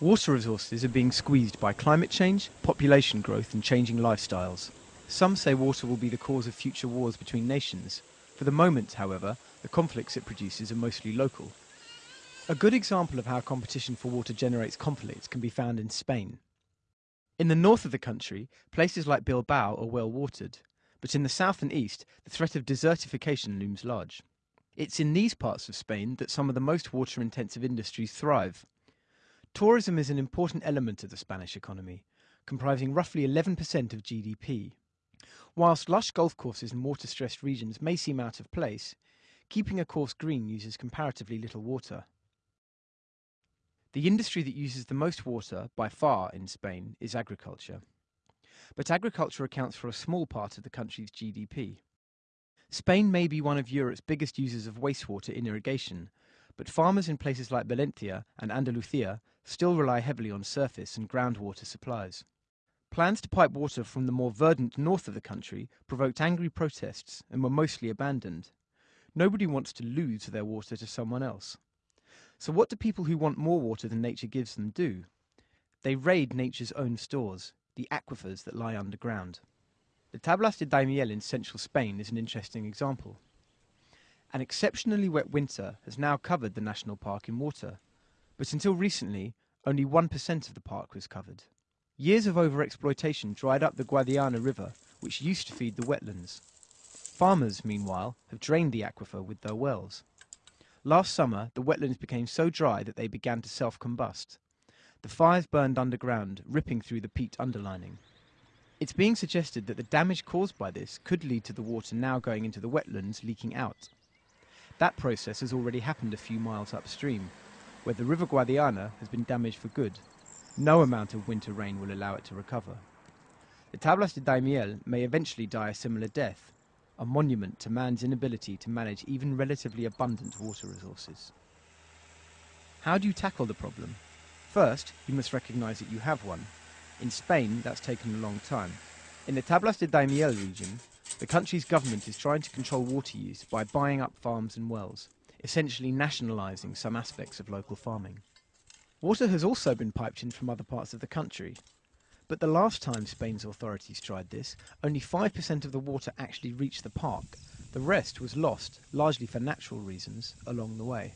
Water resources are being squeezed by climate change, population growth, and changing lifestyles. Some say water will be the cause of future wars between nations. For the moment, however, the conflicts it produces are mostly local. A good example of how competition for water generates conflicts can be found in Spain. In the north of the country, places like Bilbao are well watered, but in the south and east, the threat of desertification looms large. It's in these parts of Spain that some of the most water intensive industries thrive. Tourism is an important element of the Spanish economy, comprising roughly 11% of GDP. Whilst lush golf courses in water stressed regions may seem out of place, keeping a course green uses comparatively little water. The industry that uses the most water, by far, in Spain is agriculture. But agriculture accounts for a small part of the country's GDP. Spain may be one of Europe's biggest users of wastewater in irrigation, but farmers in places like Valencia and Andalusia still rely heavily on surface and groundwater supplies. Plans to pipe water from the more verdant north of the country provoked angry protests and were mostly abandoned. Nobody wants to lose their water to someone else. So, what do people who want more water than nature gives them do? They raid nature's own stores, the aquifers that lie underground. The Tablas de Daimiel in central Spain is an interesting example. An exceptionally wet winter has now covered the national park in water, but until recently, only 1% of the park was covered. Years of overexploitation dried up the Guadiana River, which used to feed the wetlands. Farmers, meanwhile, have drained the aquifer with their wells. Last summer, the wetlands became so dry that they began to self combust. The fires burned underground, ripping through the peat underlining. It's being suggested that the damage caused by this could lead to the water now going into the wetlands leaking out. That process has already happened a few miles upstream, where the River Guadiana has been damaged for good. No amount of winter rain will allow it to recover. The Tablas de Daimiel may eventually die a similar death, a monument to man's inability to manage even relatively abundant water resources. How do you tackle the problem? First, you must recognize that you have one. In Spain, that's taken a long time. In the Tablas de Daimiel region, the country's government is trying to control water use by buying up farms and wells, essentially nationalising some aspects of local farming. Water has also been piped in from other parts of the country, but the last time Spain's authorities tried this, only 5% of the water actually reached the park. The rest was lost, largely for natural reasons, along the way.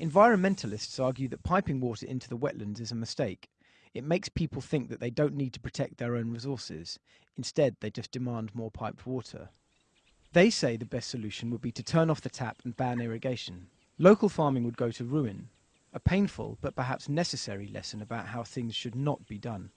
Environmentalists argue that piping water into the wetlands is a mistake. It makes people think that they don't need to protect their own resources. Instead, they just demand more piped water. They say the best solution would be to turn off the tap and ban irrigation. Local farming would go to ruin, a painful but perhaps necessary lesson about how things should not be done.